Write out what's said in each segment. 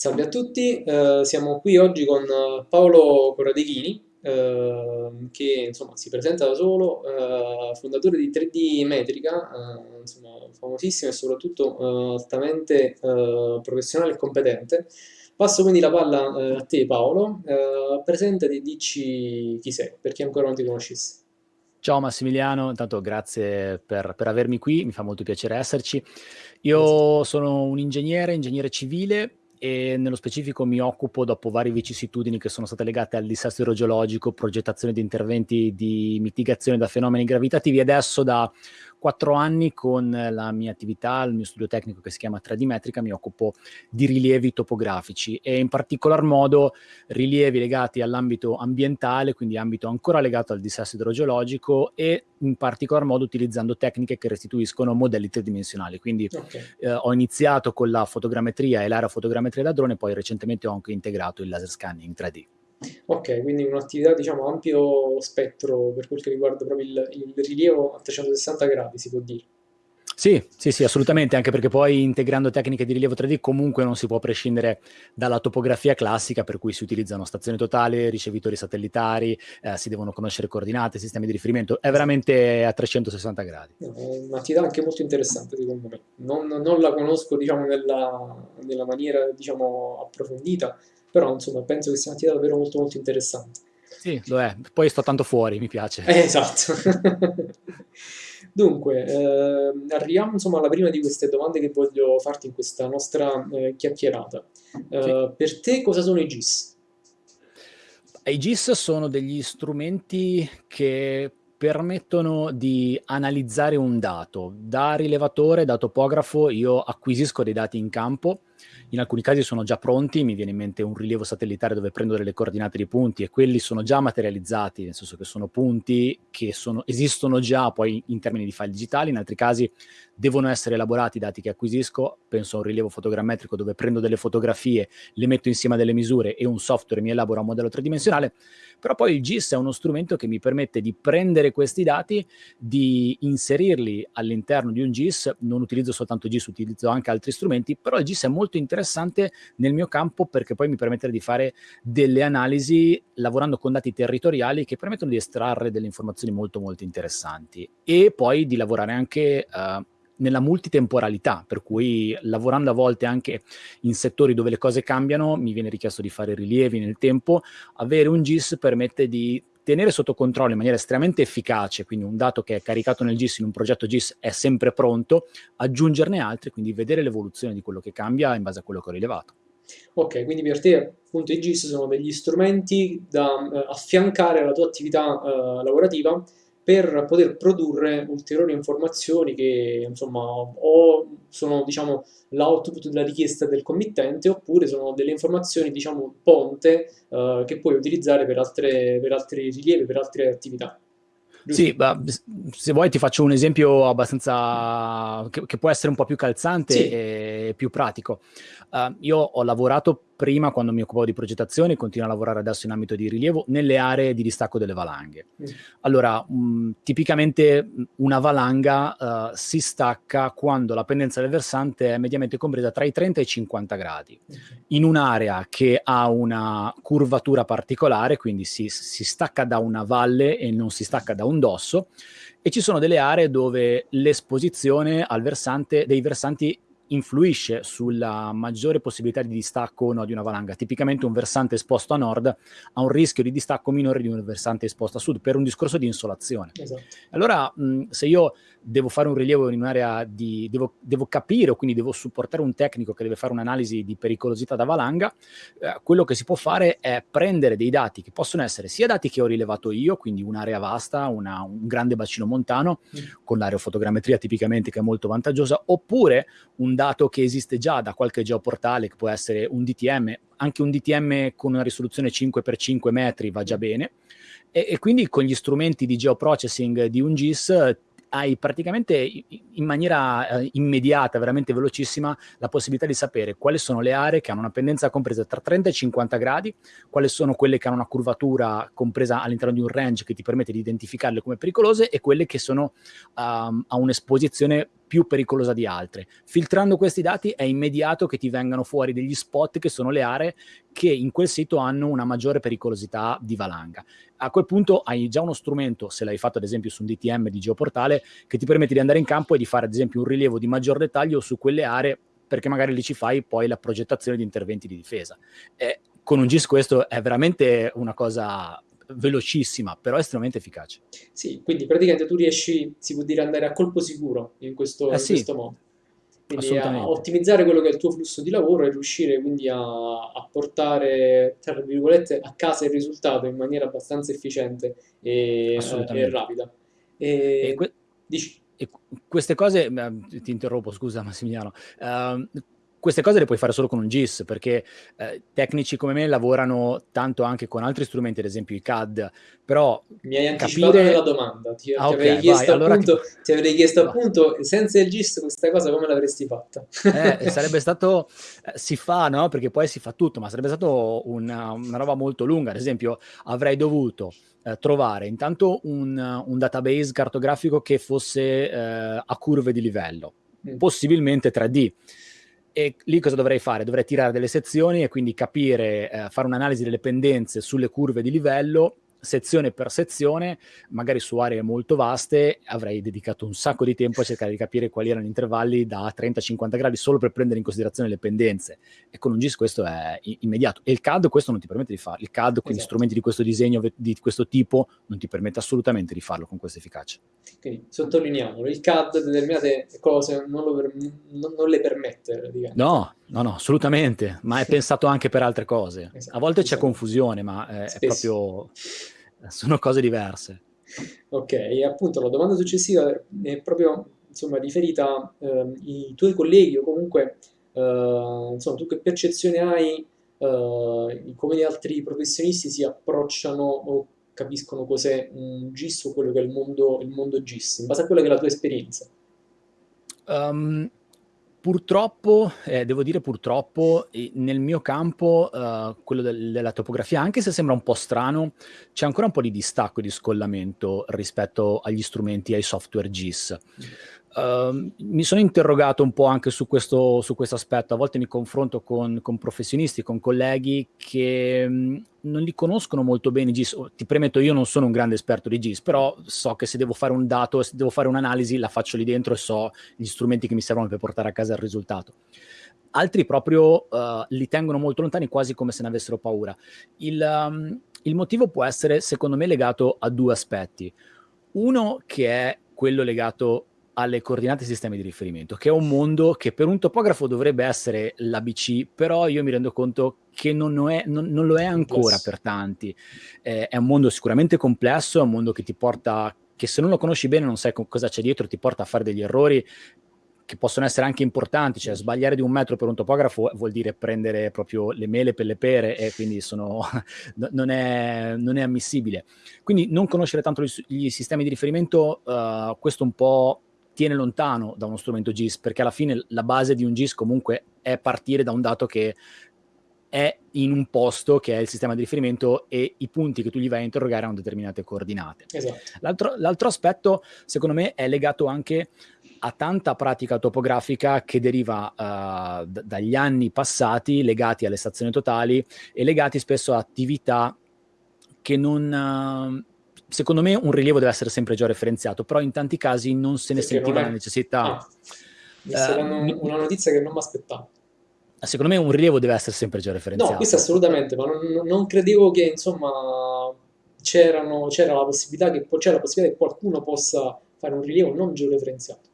Salve a tutti, eh, siamo qui oggi con eh, Paolo Corradechini, eh, che insomma si presenta da solo, eh, fondatore di 3D Metrica, eh, insomma, famosissimo e soprattutto eh, altamente professionale e competente. Passo quindi la palla a te Paolo, presentati e dici chi sei, per chi ancora non ti conoscesse. Ciao Massimiliano, intanto grazie per, per avermi qui, mi fa molto piacere esserci. Io sono un ingegnere, ingegnere civile, e nello specifico mi occupo, dopo varie vicissitudini che sono state legate al dissesto idrogeologico, progettazione di interventi di mitigazione da fenomeni gravitativi, adesso da quattro anni con la mia attività, il mio studio tecnico che si chiama 3D Metrica, mi occupo di rilievi topografici e in particolar modo rilievi legati all'ambito ambientale, quindi ambito ancora legato al dissesto idrogeologico e in particolar modo utilizzando tecniche che restituiscono modelli tridimensionali. Quindi okay. eh, ho iniziato con la fotogrammetria e l'aerofotogrammetria da drone, poi recentemente ho anche integrato il laser scanning 3D. Ok, quindi un'attività diciamo ampio spettro per quel che riguarda proprio il, il rilievo a 360 gradi, si può dire. Sì, sì, sì, assolutamente, anche perché poi integrando tecniche di rilievo 3D comunque non si può prescindere dalla topografia classica per cui si utilizzano stazioni totali, ricevitori satellitari, eh, si devono conoscere coordinate, sistemi di riferimento, è veramente a 360 gradi. È un'attività anche molto interessante secondo me, non, non la conosco diciamo nella, nella maniera diciamo approfondita, però insomma penso che sia un'attività davvero molto molto interessante. Sì, lo è. Poi sto tanto fuori, mi piace. Eh, esatto. Dunque, eh, arriviamo insomma alla prima di queste domande che voglio farti in questa nostra eh, chiacchierata. Eh, sì. Per te cosa sono i GIS? I GIS sono degli strumenti che permettono di analizzare un dato. Da rilevatore, da topografo, io acquisisco dei dati in campo, in alcuni casi sono già pronti, mi viene in mente un rilievo satellitare dove prendo delle coordinate di punti e quelli sono già materializzati, nel senso che sono punti che sono, esistono già poi in termini di file digitali, in altri casi devono essere elaborati i dati che acquisisco, penso a un rilievo fotogrammetrico dove prendo delle fotografie, le metto insieme a delle misure e un software mi elabora un modello tridimensionale, però poi il GIS è uno strumento che mi permette di prendere questi dati, di inserirli all'interno di un GIS, non utilizzo soltanto GIS, utilizzo anche altri strumenti, però il GIS è molto interessante nel mio campo perché poi mi permette di fare delle analisi lavorando con dati territoriali che permettono di estrarre delle informazioni molto molto interessanti e poi di lavorare anche uh, nella multitemporalità, per cui lavorando a volte anche in settori dove le cose cambiano, mi viene richiesto di fare rilievi nel tempo, avere un GIS permette di tenere sotto controllo in maniera estremamente efficace, quindi un dato che è caricato nel GIS in un progetto GIS è sempre pronto, aggiungerne altri, quindi vedere l'evoluzione di quello che cambia in base a quello che ho rilevato. Ok, quindi per te appunto i GIS sono degli strumenti da uh, affiancare alla tua attività uh, lavorativa per poter produrre ulteriori informazioni che insomma o sono diciamo l'output della richiesta del committente oppure sono delle informazioni diciamo ponte uh, che puoi utilizzare per, altre, per altri rilievi, per altre attività. Sì, bah, se vuoi ti faccio un esempio abbastanza che, che può essere un po' più calzante sì. e più pratico. Uh, io ho lavorato prima quando mi occupavo di progettazione e continuo a lavorare adesso in ambito di rilievo nelle aree di distacco delle valanghe. Mm. Allora, um, tipicamente una valanga uh, si stacca quando la pendenza del versante è mediamente compresa tra i 30 e i 50 gradi. In un'area che ha una curvatura particolare, quindi si, si stacca da una valle e non si stacca da un dosso, e ci sono delle aree dove l'esposizione al versante, dei versanti influisce sulla maggiore possibilità di distacco o no di una valanga. Tipicamente un versante esposto a nord ha un rischio di distacco minore di un versante esposto a sud per un discorso di insolazione. Esatto. Allora, mh, se io devo fare un rilievo in un'area di... Devo, devo, capire o quindi devo supportare un tecnico che deve fare un'analisi di pericolosità da valanga, eh, quello che si può fare è prendere dei dati che possono essere sia dati che ho rilevato io, quindi un'area vasta, una, un grande bacino montano, mm. con l'aerofotogrammetria tipicamente che è molto vantaggiosa, oppure un dato che esiste già da qualche geoportale, che può essere un DTM, anche un DTM con una risoluzione 5x5 metri va già bene, e, e, quindi con gli strumenti di geoprocessing di un GIS hai praticamente in maniera eh, immediata, veramente velocissima, la possibilità di sapere quali sono le aree che hanno una pendenza compresa tra 30 e 50 gradi, quali sono quelle che hanno una curvatura compresa all'interno di un range che ti permette di identificarle come pericolose e quelle che sono um, a un'esposizione più pericolosa di altre. Filtrando questi dati è immediato che ti vengano fuori degli spot che sono le aree che in quel sito hanno una maggiore pericolosità di valanga. A quel punto hai già uno strumento, se l'hai fatto ad esempio su un DTM di Geoportale, che ti permette di andare in campo e di fare ad esempio un rilievo di maggior dettaglio su quelle aree perché magari lì ci fai poi la progettazione di interventi di difesa. E con un GIS questo è veramente una cosa velocissima, però estremamente efficace. Sì, quindi praticamente tu riesci, si può dire, andare a colpo sicuro in questo, eh sì, in questo modo. Quindi a ottimizzare quello che è il tuo flusso di lavoro e riuscire quindi a, a portare, tra virgolette, a casa il risultato in maniera abbastanza efficiente e, e rapida. E, e que- dici. E queste cose, ti interrompo, scusa Massimiliano, uh, queste cose le puoi fare solo con un GIS, perché eh, tecnici come me lavorano tanto anche con altri strumenti, ad esempio i CAD, però Mi hai anticipato capire... nella domanda, ti, ah, ti, okay, avrei, chiesto vai, appunto, allora ti... avrei chiesto appunto, senza il GIS questa cosa come l'avresti fatta? Eh, sarebbe stato, eh, si fa, no? Perché poi si fa tutto, ma sarebbe stato una, una roba molto lunga, ad esempio avrei dovuto eh, trovare intanto un, un, database cartografico che fosse eh, a curve di livello, mm. possibilmente 3D. E lì cosa dovrei fare? Dovrei tirare delle sezioni e quindi capire, eh, fare un'analisi delle pendenze sulle curve di livello sezione per sezione, magari su aree molto vaste, avrei dedicato un sacco di tempo a cercare di capire quali erano gli intervalli da 30-50 gradi solo per prendere in considerazione le pendenze. E con un GIS questo è immediato. E il CAD questo non ti permette di farlo. Il CAD, quindi esatto. strumenti di questo disegno, di questo tipo, non ti permette assolutamente di farlo con questa efficacia. Quindi sottolineiamolo, il CAD determinate cose non, per, non, non le permette. No, no, no, assolutamente, ma è pensato anche per altre cose. Esatto, a volte esatto. c'è confusione, ma è, è proprio sono cose diverse. Ok, e appunto la domanda successiva è proprio insomma, riferita eh, i tuoi colleghi o comunque eh, insomma, tu che percezione hai eh, come gli altri professionisti si approcciano o capiscono cos'è un GIS o quello che è il mondo, il mondo GIS, in base a quella che è la tua esperienza? Um, Purtroppo, eh, devo dire purtroppo, nel mio campo, uh, quello del, della topografia, anche se sembra un po' strano, c'è ancora un po' di distacco e di scollamento rispetto agli strumenti, ai software GIS. Uh, mi sono interrogato un po' anche su questo, su questo aspetto, a volte mi confronto con, con professionisti, con colleghi che mh, non li conoscono molto bene i GIS. Ti premetto, io non sono un grande esperto di GIS, però so che se devo fare un dato, se devo fare un'analisi, la faccio lì dentro e so gli strumenti che mi servono per portare a casa il risultato. Altri proprio uh, li tengono molto lontani, quasi come se ne avessero paura. Il, um, il motivo può essere, secondo me, legato a due aspetti. Uno che è quello legato alle coordinate sistemi di riferimento, che è un mondo che per un topografo dovrebbe essere l'ABC, però io mi rendo conto che non, lo è, non, non lo è ancora yes. per tanti. Eh, è un mondo sicuramente complesso, è un mondo che ti porta, che se non lo conosci bene non sai cosa c'è dietro, ti porta a fare degli errori che possono essere anche importanti, cioè sbagliare di un metro per un topografo vuol dire prendere proprio le mele per le pere e quindi sono, non, è, non, è, ammissibile. Quindi non conoscere tanto gli, gli sistemi di riferimento, uh, questo un po' tiene lontano da uno strumento GIS, perché alla fine la base di un GIS comunque è partire da un dato che è in un posto che è il sistema di riferimento e i punti che tu gli vai a interrogare hanno determinate coordinate. Esatto. L'altro, l'altro aspetto, secondo me, è legato anche a tanta pratica topografica che deriva uh, d- dagli anni passati legati alle stazioni totali e legati spesso a attività che non, secondo me un rilievo deve essere sempre georeferenziato, però in tanti casi non se ne Perché sentiva è... la necessità. Sta uh, una notizia che non mi aspettavo. Secondo me un rilievo deve essere sempre georeferenziato. No, questo assolutamente, ma non, non credevo che insomma c'era la possibilità che, c'è la possibilità che qualcuno possa fare un rilievo non georeferenziato.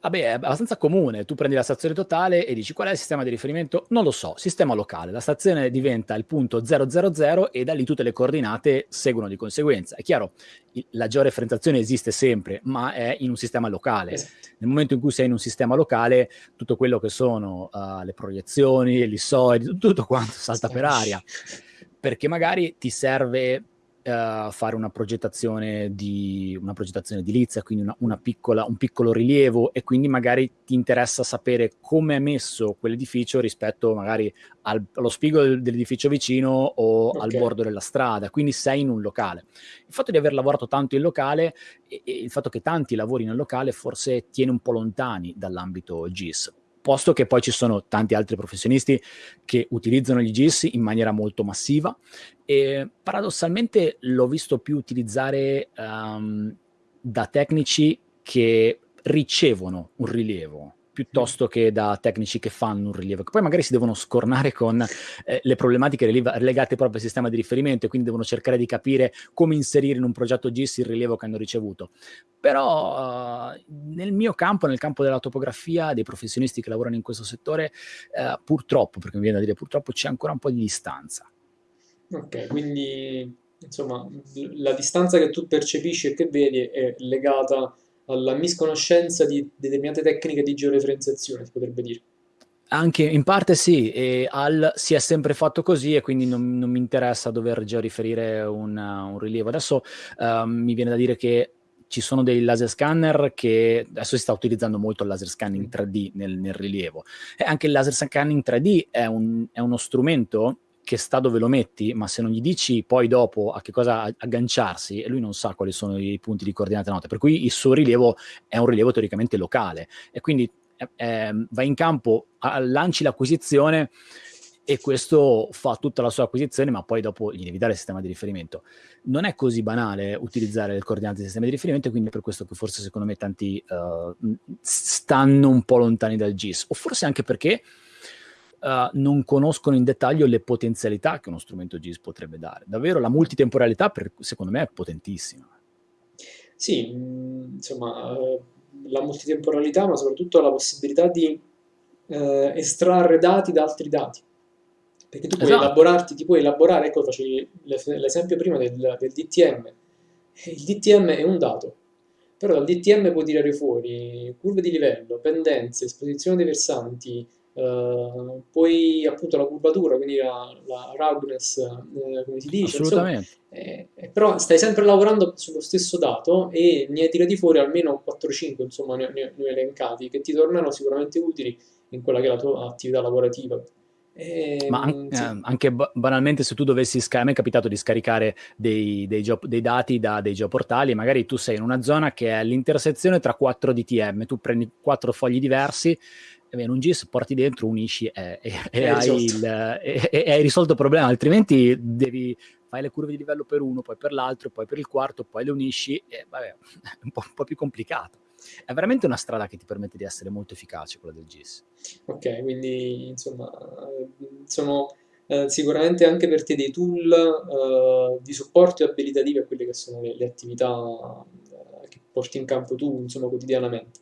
Vabbè, è abbastanza comune. Tu prendi la stazione totale e dici qual è il sistema di riferimento? Non lo so, sistema locale. La stazione diventa il punto 000 e da lì tutte le coordinate seguono di conseguenza. È chiaro, la georeferenziazione esiste sempre, ma è in un sistema locale. Esatto. Nel momento in cui sei in un sistema locale, tutto quello che sono uh, le proiezioni, l'issoidi, tutto quanto salta per aria. Perché magari ti serve uh, fare una progettazione di una progettazione edilizia, quindi una, una piccola, un piccolo rilievo e quindi magari ti interessa sapere come è messo quell'edificio rispetto magari al, allo spigo dell'edificio vicino o okay. al bordo della strada, quindi sei in un locale. Il fatto di aver lavorato tanto in locale e, e il fatto che tanti lavorino in locale forse tiene un po' lontani dall'ambito GIS posto che poi ci sono tanti altri professionisti che utilizzano gli GIS in maniera molto massiva. E paradossalmente l'ho visto più utilizzare um, da tecnici che ricevono un rilievo piuttosto che da tecnici che fanno un rilievo, che poi magari si devono scornare con eh, le problematiche legate proprio al sistema di riferimento e quindi devono cercare di capire come inserire in un progetto GIS il rilievo che hanno ricevuto. Però uh, nel mio campo, nel campo della topografia, dei professionisti che lavorano in questo settore, uh, purtroppo, perché mi viene da dire purtroppo, c'è ancora un po' di distanza. Ok, quindi insomma la distanza che tu percepisci e che vedi è legata alla misconoscenza di determinate tecniche di georeferenziazione, si potrebbe dire. Anche in parte sì, e al si è sempre fatto così e quindi non, non mi interessa dover georiferire un, un rilievo. Adesso uh, mi viene da dire che ci sono dei laser scanner che adesso si sta utilizzando molto il laser scanning 3D nel, nel rilievo. E anche il laser scanning 3D è, un, è uno strumento che sta dove lo metti, ma se non gli dici poi dopo a che cosa agganciarsi, lui non sa quali sono i punti di coordinate note, per cui il suo rilievo è un rilievo teoricamente locale. E quindi eh, vai in campo, lanci l'acquisizione e questo fa tutta la sua acquisizione, ma poi dopo gli devi dare il sistema di riferimento. Non è così banale utilizzare le coordinate del sistema di riferimento, quindi per questo che forse secondo me tanti uh, stanno un po' lontani dal GIS, o forse anche perché uh, non conoscono in dettaglio le potenzialità che uno strumento GIS potrebbe dare. Davvero la multitemporalità, per, secondo me, è potentissima. Sì, mm, insomma, uh, la multitemporalità, ma soprattutto la possibilità di uh, estrarre dati da altri dati. Perché tu puoi esatto. elaborarti, ti puoi elaborare, ecco, facevi l'esempio prima del, del DTM. Il DTM è un dato, però dal DTM puoi tirare fuori curve di livello, pendenze, esposizione dei versanti, Uh, poi appunto la curvatura, quindi la, la roughness, eh, come si dice. Assolutamente. Insomma, eh, eh, però stai sempre lavorando sullo stesso dato e ne hai tirati fuori almeno 4-5, insomma, ne, ne, ne elencati, che ti tornano sicuramente utili in quella che è la tua attività lavorativa. E, Ma an- sì. eh, anche banalmente se tu dovessi scaricare, a me è capitato di scaricare dei, dei, dei, dati da dei geoportali, magari tu sei in una zona che è l'intersezione tra 4 DTM, tu prendi 4 fogli diversi in un GIS porti dentro, unisci e, e, e, hai, il, e, hai, risolto il problema, altrimenti devi fare le curve di livello per uno, poi per l'altro, poi per il quarto, poi le unisci e vabbè, è un po', un po', più complicato. È veramente una strada che ti permette di essere molto efficace, quella del GIS. Ok, quindi insomma sono eh, sicuramente anche per te dei tool eh, di supporto e abilitativi a quelle che sono le, le attività eh, che porti in campo tu insomma quotidianamente.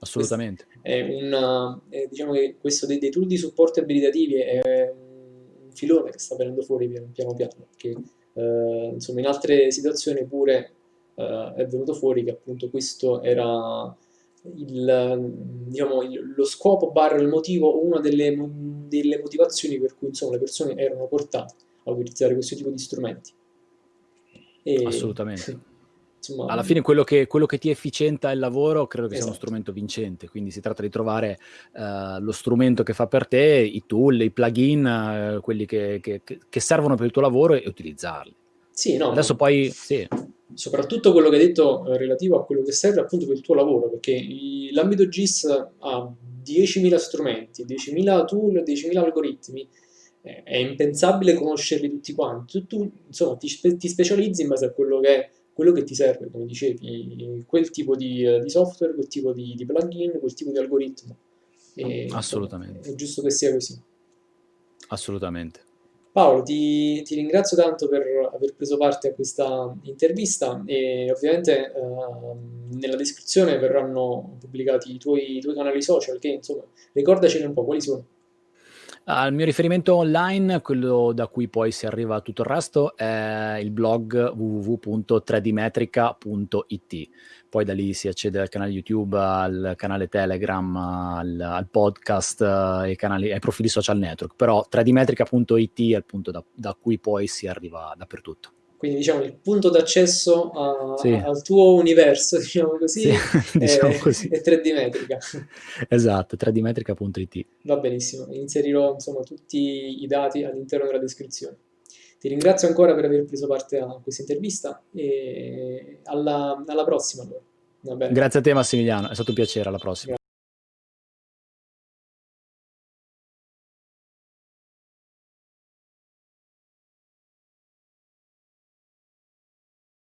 Assolutamente. È una, è, diciamo che questo dei, dei, tool di supporto abilitativi è un filone che sta venendo fuori piano piano, piano perché eh, insomma in altre situazioni pure eh, è venuto fuori che appunto questo era il, diciamo, il, lo scopo barra il motivo, una delle, delle motivazioni per cui insomma, le persone erano portate a utilizzare questo tipo di strumenti. E, Assolutamente. Insomma, alla fine quello che, quello che, ti efficienta il lavoro credo che esatto. sia uno esatto. strumento vincente, quindi si tratta di trovare uh, lo strumento che fa per te, i tool, i plugin, uh, quelli che, che, che, servono per il tuo lavoro e utilizzarli. Sì, no. Adesso poi, sì. Soprattutto quello che hai detto eh, relativo a quello che serve appunto per il tuo lavoro, perché l'ambito GIS ha 10.000 strumenti, 10.000 tool, 10.000 algoritmi, è impensabile conoscerli tutti quanti. Tu, tu insomma, ti, ti specializzi in base a quello che è quello che ti serve, come dicevi, quel tipo di, eh, di software, quel tipo di, di, plugin, quel tipo di algoritmo. E, Assolutamente. Insomma, è giusto che sia così. Assolutamente. Paolo, ti, ti, ringrazio tanto per aver preso parte a questa intervista e ovviamente eh, nella descrizione verranno pubblicati i tuoi, i tuoi canali social che insomma ricordacene un po' quali sono. Uh, il mio riferimento online, quello da cui poi si arriva a tutto il resto, è il blog www.3dmetrica.it. Poi da lì si accede al canale YouTube, al canale Telegram, al, al podcast, ai, canali, ai profili social network. Però 3dmetrica.it è il punto da, da cui poi si arriva dappertutto. Quindi diciamo il punto d'accesso sì. al tuo universo, diciamo così, sì, diciamo è, così. è 3D Metrica. Esatto, 3dmetrica.it. Va benissimo, inserirò insomma tutti i dati all'interno della descrizione. Ti ringrazio ancora per aver preso parte a questa intervista e alla, alla prossima allora. Grazie a te Massimiliano, è stato un piacere, alla prossima. Grazie.